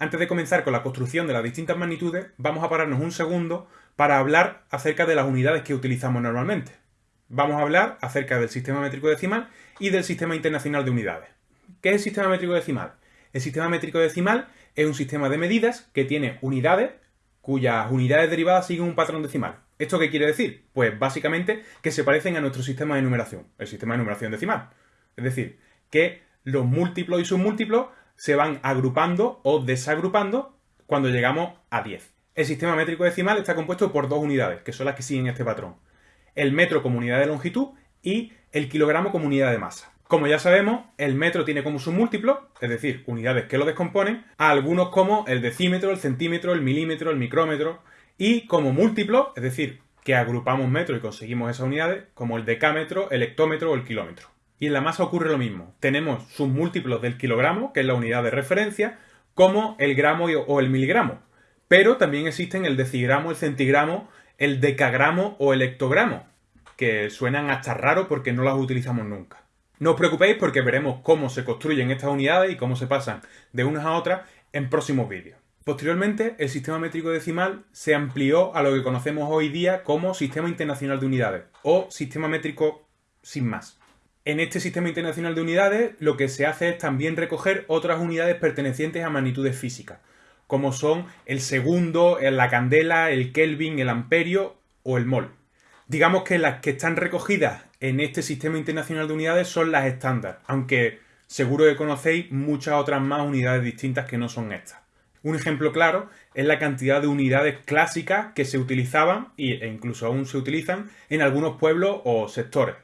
Antes de comenzar con la construcción de las distintas magnitudes, vamos a pararnos un segundo para hablar acerca de las unidades que utilizamos normalmente. Vamos a hablar acerca del sistema métrico decimal y del sistema internacional de unidades. ¿Qué es el sistema métrico decimal? El sistema métrico decimal es un sistema de medidas que tiene unidades cuyas unidades derivadas siguen un patrón decimal. ¿Esto qué quiere decir? Pues básicamente que se parecen a nuestro sistema de numeración, el sistema de numeración decimal. Es decir, que los múltiplos y submúltiplos se van agrupando o desagrupando cuando llegamos a 10. El sistema métrico decimal está compuesto por dos unidades, que son las que siguen este patrón. El metro como unidad de longitud y el kilogramo como unidad de masa. Como ya sabemos, el metro tiene como submúltiplo, es decir, unidades que lo descomponen, a algunos como el decímetro, el centímetro, el milímetro, el micrómetro, y como múltiplo, es decir, que agrupamos metros y conseguimos esas unidades, como el decámetro, el hectómetro o el kilómetro. Y en la masa ocurre lo mismo. Tenemos sus múltiplos del kilogramo, que es la unidad de referencia, como el gramo o el miligramo. Pero también existen el decigramo, el centigramo, el decagramo o el hectogramo, que suenan hasta raro porque no las utilizamos nunca. No os preocupéis porque veremos cómo se construyen estas unidades y cómo se pasan de unas a otras en próximos vídeos. Posteriormente, el sistema métrico decimal se amplió a lo que conocemos hoy día como Sistema Internacional de Unidades, o Sistema Métrico sin más. En este sistema internacional de unidades lo que se hace es también recoger otras unidades pertenecientes a magnitudes físicas, como son el segundo, la candela, el kelvin, el amperio o el mol. Digamos que las que están recogidas en este sistema internacional de unidades son las estándar, aunque seguro que conocéis muchas otras más unidades distintas que no son estas. Un ejemplo claro es la cantidad de unidades clásicas que se utilizaban e incluso aún se utilizan en algunos pueblos o sectores.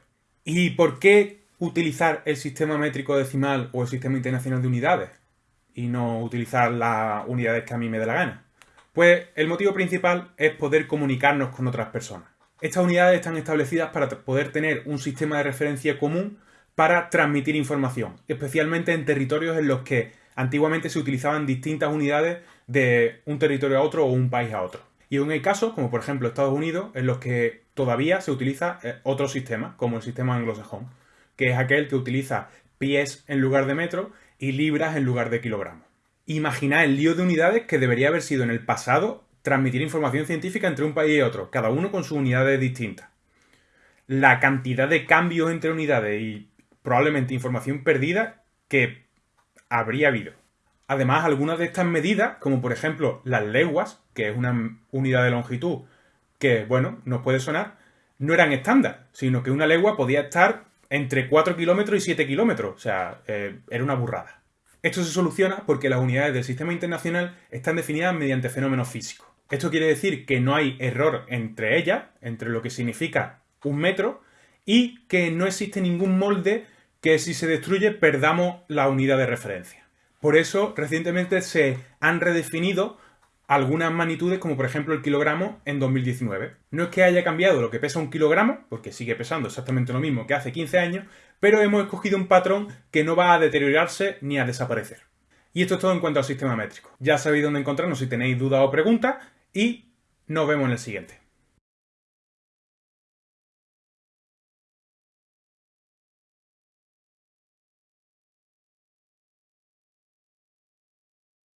¿Y por qué utilizar el sistema métrico decimal o el sistema internacional de unidades? Y no utilizar las unidades que a mí me dé la gana. Pues el motivo principal es poder comunicarnos con otras personas. Estas unidades están establecidas para poder tener un sistema de referencia común para transmitir información, especialmente en territorios en los que antiguamente se utilizaban distintas unidades de un territorio a otro o un país a otro. Y aún hay casos, como por ejemplo Estados Unidos, en los que todavía se utiliza eh, otro sistema, como el sistema anglosajón, que es aquel que utiliza pies en lugar de metro y libras en lugar de kilogramos. Imaginad el lío de unidades que debería haber sido en el pasado transmitir información científica entre un país y otro, cada uno con sus unidades distintas. La cantidad de cambios entre unidades y probablemente información perdida que habría habido. Además, algunas de estas medidas, como por ejemplo las leguas, que es una unidad de longitud que, bueno, nos puede sonar, no eran estándar, sino que una legua podía estar entre 4 kilómetros y 7 kilómetros, o sea, eh, era una burrada. Esto se soluciona porque las unidades del sistema internacional están definidas mediante fenómenos físicos. Esto quiere decir que no hay error entre ellas, entre lo que significa un metro, y que no existe ningún molde que si se destruye perdamos la unidad de referencia. Por eso, recientemente se han redefinido algunas magnitudes, como por ejemplo el kilogramo en 2019. No es que haya cambiado lo que pesa un kilogramo, porque sigue pesando exactamente lo mismo que hace 15 años, pero hemos escogido un patrón que no va a deteriorarse ni a desaparecer. Y esto es todo en cuanto al sistema métrico. Ya sabéis dónde encontrarnos si tenéis dudas o preguntas y nos vemos en el siguiente.